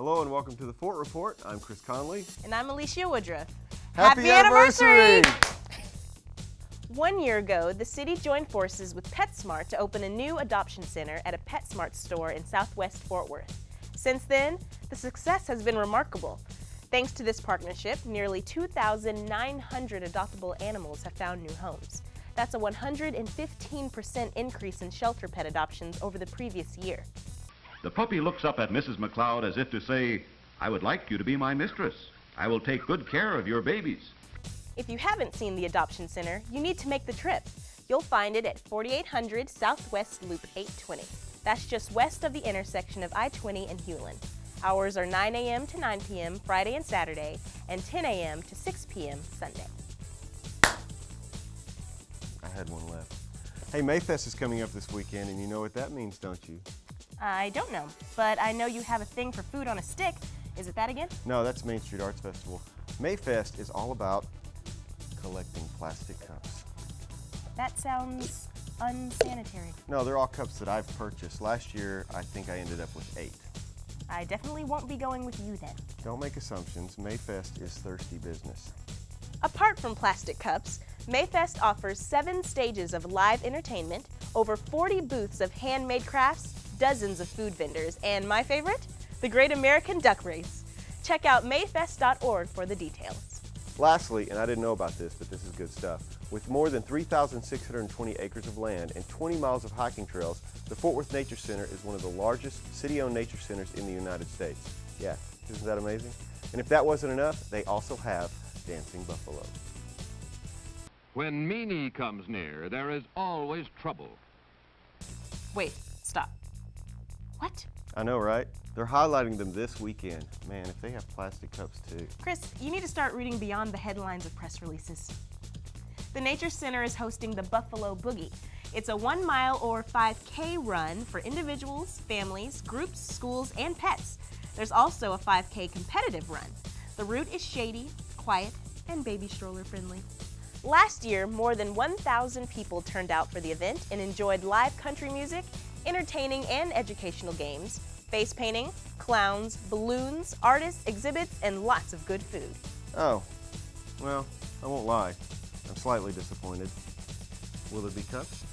Hello and welcome to the Fort Report. I'm Chris Conley. And I'm Alicia Woodruff. Happy, anniversary! One year ago, the city joined forces with PetSmart to open a new adoption center at a PetSmart store in southwest Fort Worth. Since then, the success has been remarkable. Thanks to this partnership, nearly 2,900 adoptable animals have found new homes. That's a 115% increase in shelter pet adoptions over the previous year. The puppy looks up at Mrs. McLeod as if to say, I would like you to be my mistress. I will take good care of your babies. If you haven't seen the Adoption Center, you need to make the trip. You'll find it at 4800 Southwest Loop 820. That's just west of the intersection of I-20 and Hulen. Hours are 9 a.m. to 9 p.m. Friday and Saturday, and 10 a.m. to 6 p.m. Sunday. I had one left. Hey, Mayfest is coming up this weekend, and you know what that means, don't you? I don't know, but I know you have a thing for food on a stick. Is it that again? No, that's Main Street Arts Festival. Mayfest is all about collecting plastic cups. That sounds unsanitary. No, they're all cups that I've purchased. Last year, I think I ended up with eight. I definitely won't be going with you then. Don't make assumptions. Mayfest is thirsty business. Apart from plastic cups, Mayfest offers seven stages of live entertainment, over 40 booths of handmade crafts, dozens of food vendors, and my favorite, the Great American Duck Race. Check out mayfest.org for the details. Lastly, and I didn't know about this, but this is good stuff, with more than 3,620 acres of land and 20 miles of hiking trails, the Fort Worth Nature Center is one of the largest city-owned nature centers in the United States. Yeah, isn't that amazing? And if that wasn't enough, they also have dancing buffalo. When Meanie comes near, there is always trouble. Wait, stop. What? I know, right? They're highlighting them this weekend. Man, if they have plastic cups too. Chris, you need to start reading beyond the headlines of press releases. The Nature Center is hosting the Buffalo Boogie. It's a one mile or 5K run for individuals, families, groups, schools, and pets. There's also a 5K competitive run. The route is shady, quiet, and baby stroller friendly. Last year, more than 1,000 people turned out for the event and enjoyed live country music, entertaining and educational games, face painting, clowns, balloons, artists, exhibits, and lots of good food. Oh, well, I won't lie. I'm slightly disappointed. Will there be cups?